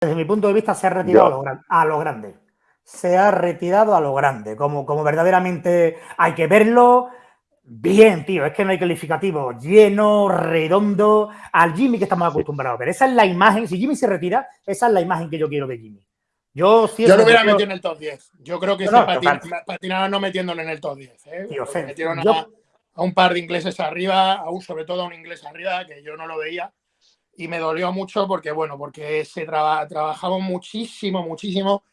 desde mi punto de vista, se ha retirado a lo, a lo, grande. Se ha retirado a lo grande, como, como verdaderamente hay que verlo. Bien, tío, es que no hay calificativo. Lleno, redondo, al Jimmy que estamos acostumbrados a ver. Esa es la imagen, si Jimmy se retira, esa es la imagen que yo quiero de Jimmy. Yo, sí yo lo hubiera metido en el top 10. Yo creo que no, se no metiéndolo en el top 10. ¿eh? metieron a, un par de ingleses arriba, aún sobre todo a un inglés arriba, que yo no lo veía y me dolió mucho porque, bueno, porque se trabajamos muchísimo, muchísimo,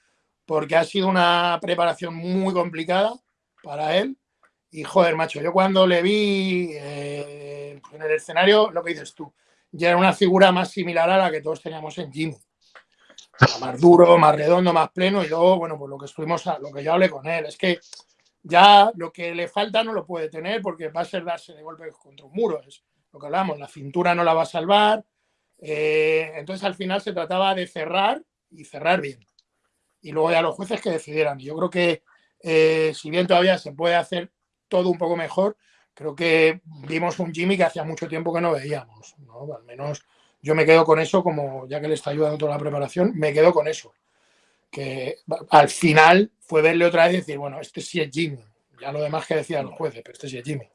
porque ha sido una preparación muy complicada para él. Y joder, macho, yo cuando le vi eh, en el escenario, lo que dices tú, ya era una figura más similar a la que todos teníamos en Jimmy. Más duro, más redondo, más pleno. Y luego, bueno, pues lo que estuvimos, lo que yo hablé con él, es que ya lo que le falta no lo puede tener porque va a ser darse de golpe contra un muro. Es lo que hablamos, la cintura no la va a salvar, eh, entonces al final se trataba de cerrar y cerrar bien. Y luego ya los jueces que decidieran. Yo creo que eh, si bien todavía se puede hacer todo un poco mejor, creo que vimos un Jimmy que hacía mucho tiempo que no veíamos. Al menos yo me quedo con eso, como ya que le está ayudando toda la preparación, me quedo con eso. Que al final fue verle otra vez y decir, bueno, este sí es Jimmy. Ya lo demás que decían los jueces, pero este sí es Jimmy.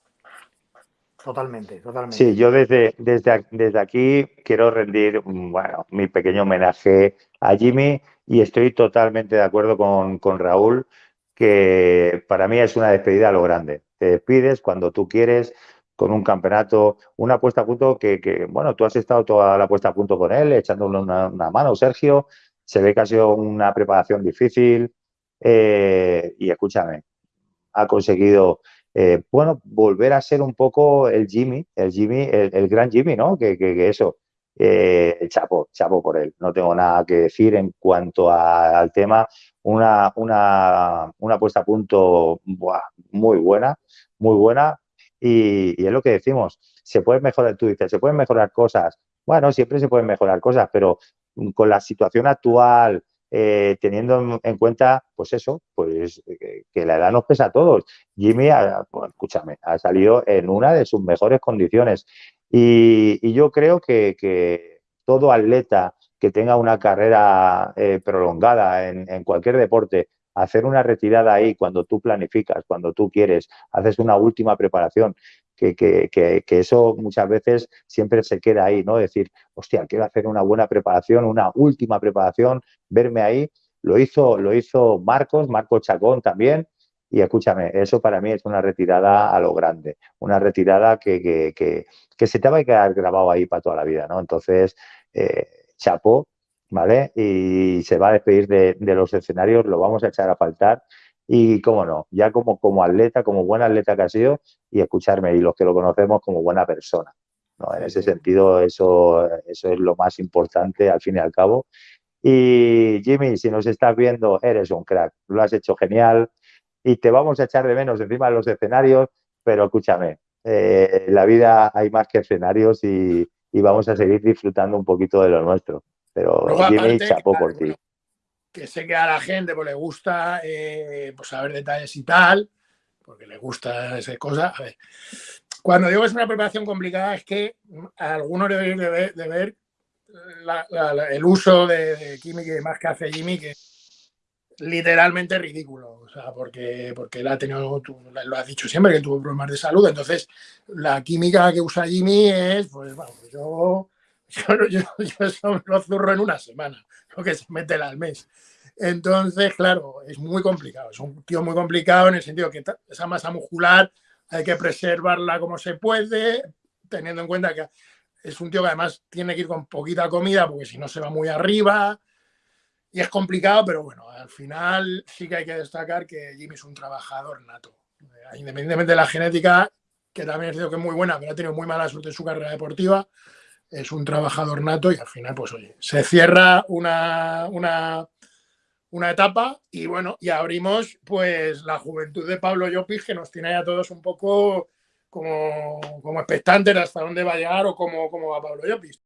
Totalmente, totalmente. Sí, yo desde, desde, desde aquí quiero rendir bueno, mi pequeño homenaje a Jimmy y estoy totalmente de acuerdo con, con Raúl que para mí es una despedida a lo grande. Te despides cuando tú quieres con un campeonato, una puesta a punto que, que, bueno, tú has estado toda la puesta a punto con él, echándole una, una mano, Sergio. Se ve que ha sido una preparación difícil eh, y escúchame, ha conseguido eh, bueno, volver a ser un poco el Jimmy, el Jimmy, el, gran Jimmy, ¿no? Que, que, eso, eh, chapo, chapo por él. No tengo nada que decir en cuanto al tema. Una, una, una puesta a punto muy buena, muy buena. Y, y, es lo que decimos, se puede mejorar, tú dices, se pueden mejorar cosas. Bueno, siempre se pueden mejorar cosas, pero con la situación actual, eh, teniendo en, cuenta, pues eso, pues que, la edad nos pesa a todos. Jimmy, pues, escúchame, ha salido en una de sus mejores condiciones. Y, yo creo que, todo atleta que tenga una carrera eh, prolongada en cualquier deporte, hacer una retirada ahí cuando tú planificas, cuando tú quieres, haces una última preparación que, eso muchas veces siempre se queda ahí, ¿no? Decir, hostia, quiero hacer una buena preparación, una última preparación, verme ahí. Lo hizo, lo hizo Marcos, Marcos Chacón también. Y escúchame, eso para mí es una retirada a lo grande, una retirada que, que, se te va a quedar grabado ahí para toda la vida, ¿no? Entonces, eh, ¿vale? Y se va a despedir de, de los escenarios, lo vamos a echar a faltar y cómo no, ya como, como atleta, como buen atleta que ha sido, y escucharme, y los que lo conocemos como buena persona. ¿no? En ese sentido, eso, eso es lo más importante al fin y al cabo. Y Jimmy, si nos estás viendo, eres un crack, lo has hecho genial y te vamos a echar de menos encima de los escenarios, pero escúchame, eh, en la vida hay más que escenarios y, y, vamos a seguir disfrutando un poquito de lo nuestro. Pero Jimmy, chapo por ti que sé que a la gente pues, le gusta eh, pues, saber detalles y tal, porque le gusta esa cosa. A ver, cuando digo que es una preparación complicada es que algunos deben de ver, de ver el uso de, química y demás que hace Jimmy, que es literalmente ridículo, o sea, porque, porque él ha tenido, tú lo has dicho siempre, que tuvo problemas de salud, entonces la química que usa Jimmy es, pues, bueno, yo, yo, yo, yo lo zurro en una semana lo que se mete al mes. Entonces, claro, es muy complicado. Es un tío muy complicado en el sentido que esa masa muscular hay que preservarla como se puede, teniendo en cuenta que es un tío que además tiene que ir con poquita comida porque si no se va muy arriba. Y es complicado, pero bueno, al final sí que hay que destacar que Jimmy es un trabajador nato. Independientemente de la genética, que también es que es muy buena, pero ha tenido muy mala suerte en su carrera deportiva, es un trabajador nato y al final, pues oye, se cierra una, una, una etapa y bueno, y abrimos pues la juventud de Pablo Llopis que nos tiene a todos un poco como, como expectantes hasta dónde va a llegar o cómo, cómo va Pablo Llopis.